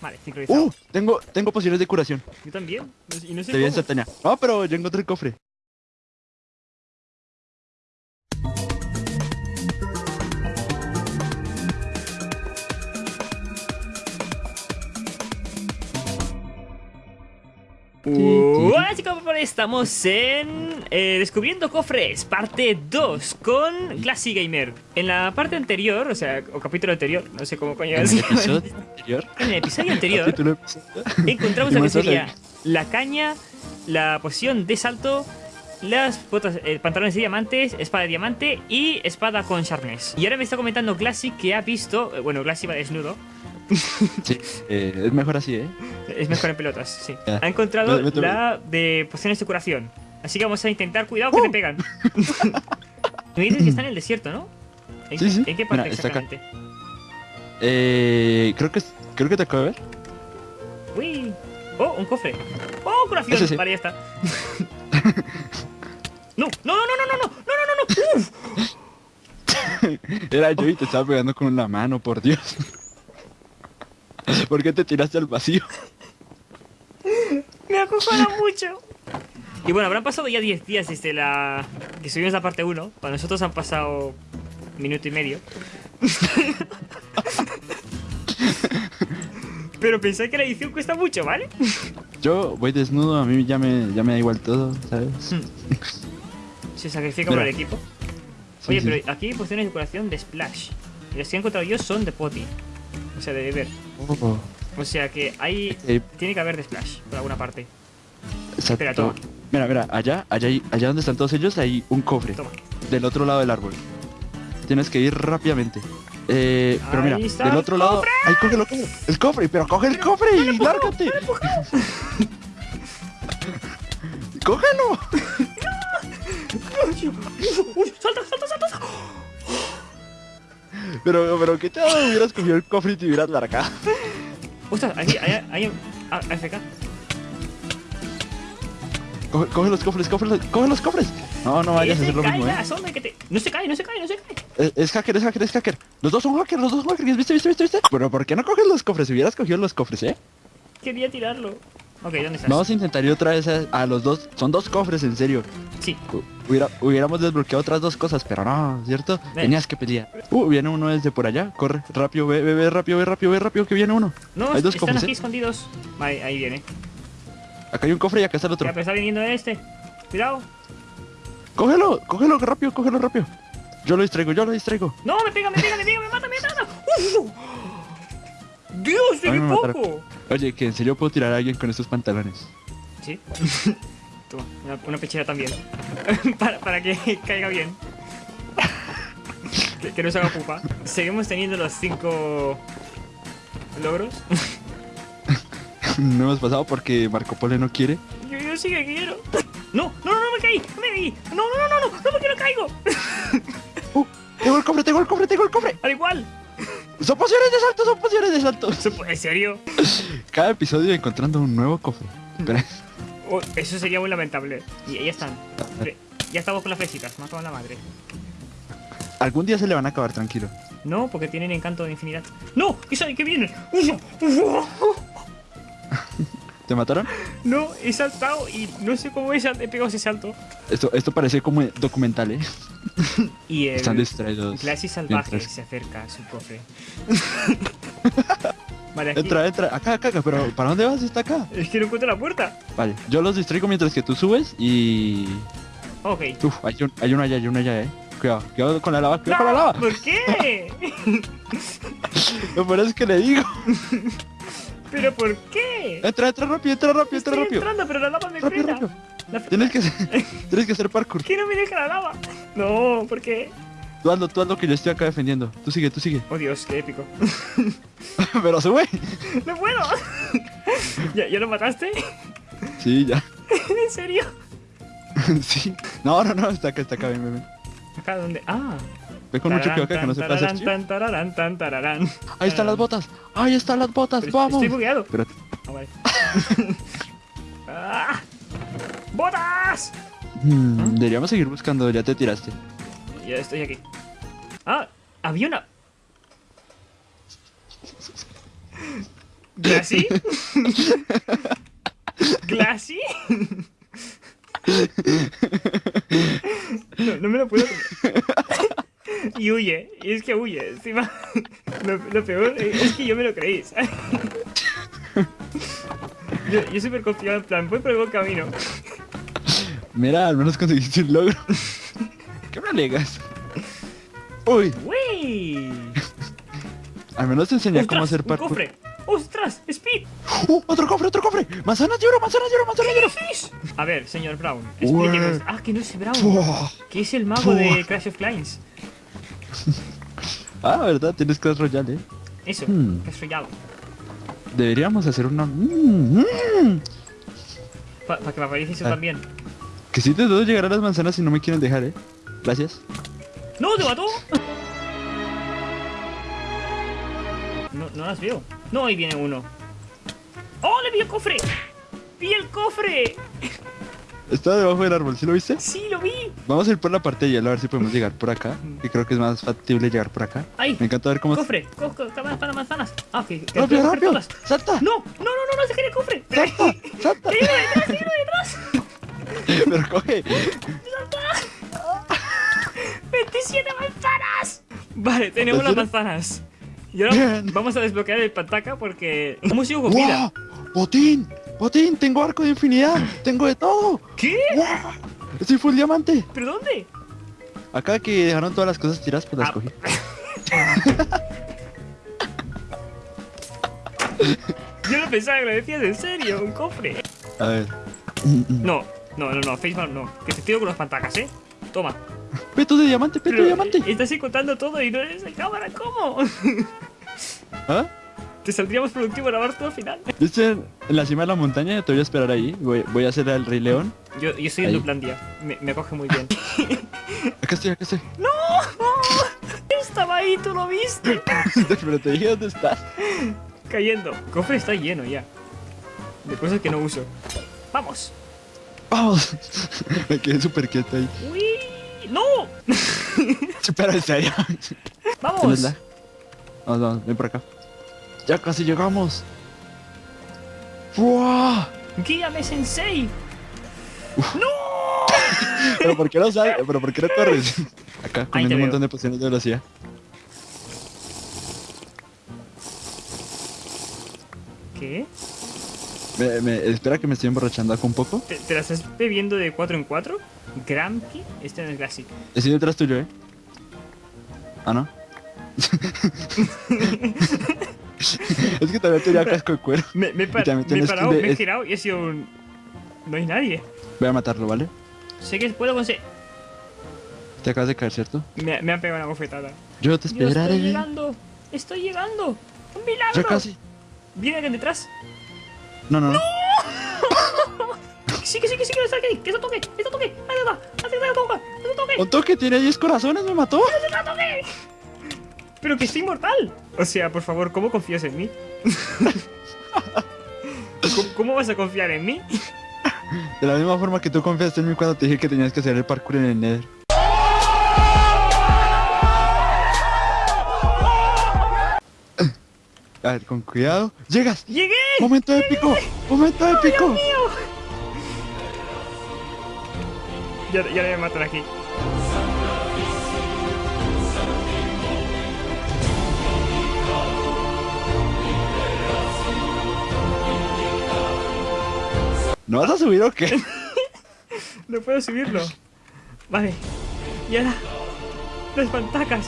Vale, sincronizado. ¡Uh! Tengo, tengo pociones de curación. Yo también. Y no sé Te cómo. instantánea. No, pero yo encontré el cofre. Hola chicos, estamos en eh, Descubriendo Cofres, parte 2 con Classy Gamer. En la parte anterior, o sea, o capítulo anterior, no sé cómo coño En es. el episodio anterior. En el episodio anterior capítulo episodio. encontramos lo que sería la caña, la poción de salto, las botas, eh, pantalones de diamantes, espada de diamante y espada con sharpness. Y ahora me está comentando Classy que ha visto, eh, bueno, Classy va desnudo, Sí, eh, es mejor así, ¿eh? es mejor en pelotas, sí. Ha encontrado la de pociones de curación. Así que vamos a intentar, cuidado que ¡Uh! te pegan. Me dices que está en el desierto, ¿no? ¿En, Sí, sí. ¿en qué parte Mira, está acá. exactamente? Eh, creo que creo que te acabo de ver. Uy. Oh, un cofre. Oh, curación. Sí. Vale, ya está. no, no, no, no, no, no, no, no, no, no. Uf. Era yo y te estaba pegando con la mano, por Dios. ¿Por qué te tiraste al vacío? Me acojona mucho. Y bueno, habrán pasado ya 10 días desde la... que subimos la parte 1. Para nosotros han pasado minuto y medio. Pero pensé que la edición cuesta mucho, ¿vale? Yo voy desnudo, a mí ya me, ya me da igual todo, ¿sabes? Se sacrifica Mira. por el equipo. Sí, Oye, sí. pero aquí hay pociones de curación de Splash. Y las que he encontrado yo son de Potty. O sea, de beber. Oh, O sea que hay... eh, Tiene que haber de Splash, por alguna parte. exacto. Espera, toma. Mira, mira, allá, allá, allá donde están todos ellos hay un cofre. Toma. Del otro lado del árbol. Tienes que ir rápidamente. Eh, pero mira, Ahí está del el otro lado. ¡Ay, cógelo, cógelo! ¡El cofre! ¡Pero coge el cofre y lárgate! ¡Cógelo! ¡Uy, ¡Salta, salta, salta! Pero, pero, ¿qué tal? Hubieras cogido el cofre y te hubieras largado. ¡Ostras! Aquí, hay, hay, ah, AFK. Coge, coge los cofres, coge los, coge los cofres. No, no vayas a hacer lo mismo, eh. hombre, que te... No se cae, no se cae, no se cae. Es, es hacker, es hacker, es hacker. Los dos son hackers, los dos son hackers. ¿Viste, viste, viste, viste? Pero, ¿por qué no coges los cofres? Si hubieras cogido los cofres, ¿eh? Quería tirarlo. Ok, ¿dónde estás? Vamos a intentar ir otra vez a, a los dos. Son dos cofres, en serio. Sí. Hubiera, hubiéramos desbloqueado otras dos cosas, pero no, ¿cierto? Ven. Tenías que pelear. Uh, viene uno desde por allá. Corre, rápido, ve, ve, ve, rápido, ve, rápido, ve, rápido, que viene uno. No, Hay dos están cofres, aquí ¿eh? escondidos. Ahí viene. Acá hay un cofre y acá está el otro. Ya, pero está viniendo este. Cuidado. Cógelo, cógelo rápido, cógelo rápido. Yo lo distraigo, yo lo distraigo. No, me pega, me pega, me pega, me mata, me mata. ¡Uf! Dios, de mataron. Oye, que en serio puedo tirar a alguien con estos pantalones. Sí. Toma, una, una pechera también. para, para que caiga bien. que, que no se haga pupa. Seguimos teniendo los cinco logros. no hemos pasado porque Marco Polo no quiere. Yo, yo sí que quiero. No, no, no, no me caí, no me caí. No, no, no, no, no, no porque no caigo. Uh, tengo el cofre, tengo el cofre, tengo el cofre. Al igual. Son pociones de salto, son pociones de salto. ¿En serio? Cada episodio encontrando un nuevo cofre. Espera. Oh, eso sería muy lamentable. Y ahí están. Ya estamos con las flesitas, me la madre. Algún día se le van a acabar, tranquilo. No, porque tienen encanto de infinidad. ¡No! ¡Que sale, que vienen! ¡Uf! ¿Te mataron? No, he saltado y no sé cómo he, pegado ese salto. Esto, esto parece como documental, ¿eh? Y el Están distraídos. clase salvaje mientras- se acerca a su cofre. vale, aquí. Entra, entra. Acá, acá, acá. Pero ¿para dónde vas? Está acá. Es que no encuentro la puerta. Vale, yo los distraigo mientras que tú subes y... Ok. Uf, hay, un, hay uno allá, hay uno allá, eh. Cuidado, cuidado con la lava, cuidado con la lava. ¿Por qué? Lo peor es que le digo. ¿Pero por qué? Entra, entra rápido, entra rápido, entra Estoy rápido. entrando, pero la lava me Rápido, frena. rápido. La... Tienes que, hacer- tienes que hacer parkour. ¿Qué no me deja la lava? No, ¿por qué? Tú hazlo, tú hazlo que yo estoy acá defendiendo. Tú sigue, tú sigue. Oh Dios, qué épico. Pero sube. ¡No puedo! ¿Ya, ¿Ya lo mataste? Sí, ya. ¿En serio? Sí. No, no, no, está acá, está acá, ven, ven, ven. ¿Acá dónde? Ah. Ve con mucho cuidado acá que no se Tan, pase tararán, tan, tararán, tan, tararán. Ahí están las botas. Ahí están las botas, vamos. Estoy bugueado. Pero Ah, vale. ¡Ah! ¡Botas! hmm, deberíamos seguir buscando, ya te tiraste. Ya estoy aquí. Ah, había una. ¿Glassy? ¿Glassy? No, no me lo puedo creer. Y huye, y es que huye, encima. Lo, lo peor es que yo me lo creí, ¿sabes? Yo, yo súper confiado en plan, voy por el buen camino. Mira, al menos conseguiste un logro. ¿Qué me alegas? Uy, ¡Wey! al menos te enseñé cómo hacer ¡Un parkour. cofre! ¡Ostras! ¡Speed! ¡Uh! ¡Otro cofre, otro cofre! ¡Manzanas de oro, manzanas de oro, manzanas de oro! A ver, señor Brown, Ué. explíqueme. Ah, que no es Brown, Fua. que es el mago de. Clash of Clans. Ah, ¿verdad? Tienes Clash Royale, ¿eh? Eso, Hmm. Clash Royale. Deberíamos hacer una... Mm, mm. Para que me aparezca eso Ah. también. Que si te puedo llegar a las manzanas si no me quieren dejar, ¿eh? Gracias. ¡No, te mató! No, no las veo. No, ahí viene uno. ¡Oh, le vi el cofre! ¡Vi el cofre! Está debajo del árbol, ¿sí lo viste? ¡Sí, lo vi! Vamos a ir por la parte de hielo a ver si podemos llegar por acá. Que creo que es más factible llegar por acá. ¡Ay! Me encanta ver cómo... ¡Cofre! Co co co- manzanas, manzanas! ¡Ah, que ¡Rápido, rápido! todas. ¡Salta! ¡No! ¡No, no, no! ¡No se quiere el cofre! ¡Salta! ¡Salta! ¡Hay uno detrás! ¡Hay uno detrás! Pero coge. ¡27 manzanas! Vale, tenemos ¿En las manzanas. Y ahora Bien. vamos a desbloquear el pantaca porque hemos ido con vida. ¡Wow! ¡Botín! ¡Botín! ¡Tengo arco de infinidad! ¡Tengo de todo! ¿Qué? ¡Wow! ¡Estoy full diamante! ¿Pero dónde? Acá que dejaron todas las cosas tiradas, pues las Ah. cogí. Yo no pensaba que lo decías en serio, un cofre. A ver. No, no, no, no, Faceman no. Que te tiro con los pantacas, ¿eh? Toma. ¡Peto de diamante! ¡Peto de diamante! estás contando todo y no eres de cámara, ¿cómo? ¿Ah? Te saldría más productivo grabar todo al final. Yo estoy en la cima de la montaña, te voy a esperar ahí. Voy, voy a hacer el Rey León. Yo, yo estoy en. Duplandia. Me, me acoge muy bien. Acá estoy, acá estoy. ¡No! Estaba ahí, tú lo viste. Pero te dije dónde estás. Cayendo. El cofre está lleno ya. De cosas que no uso. ¡Vamos! ¡Vamos! Me quedé súper quieto ahí. ¡Uy! ¡No! Pero en serio. ¡Vamos! Vamos, vamos, ven por acá. Ya casi llegamos. ¡Fua! ¡Guíame, Sensei! ¿Pero por qué no sales? ¿Pero por qué no corres? Acá, comiendo un veo. montón de pociones de velocidad. ¿Qué? Me, me- espera que me estoy emborrachando acá un poco. ¿Te, te la estás bebiendo de 4 en 4? Grampi, este no es Glassy. Estoy detrás tuyo, ¿eh? Ah, ¿no? es que también tenía casco de cuero. Me, me, he pa- también me he parado, me he girado y he sido un... No hay nadie. Voy a matarlo, ¿vale? Sé que puedo conseguir... Te acabas de caer, ¿cierto? Me, me han pegado una bofetada. Yo te Yo estoy esperaré. llegando. Estoy llegando. ¡Un milagro! Ya casi. ¿Viene alguien detrás? No, no, no. Sí, que sí, que sí, que está aquí. Que eso toque, eso toque. Ahí está, ahí está, toca, eso toque. Un toque tiene 10 corazones, me mató. Pero que estoy inmortal. O sea, por favor, ¿cómo confías en mí? ¿Cómo, cómo vas a confiar en mí? De la misma forma que tú confiaste en mí cuando te dije que tenías que hacer el parkour en el Nether. A ver, con cuidado. ¡Llegas! ¡Llegué! ¡Momento épico! ¡Momento épico! mío! Ya, ya le matan aquí. ¿No vas a subir o qué? No puedo subirlo. Vale. Y ahora... Las pantacas.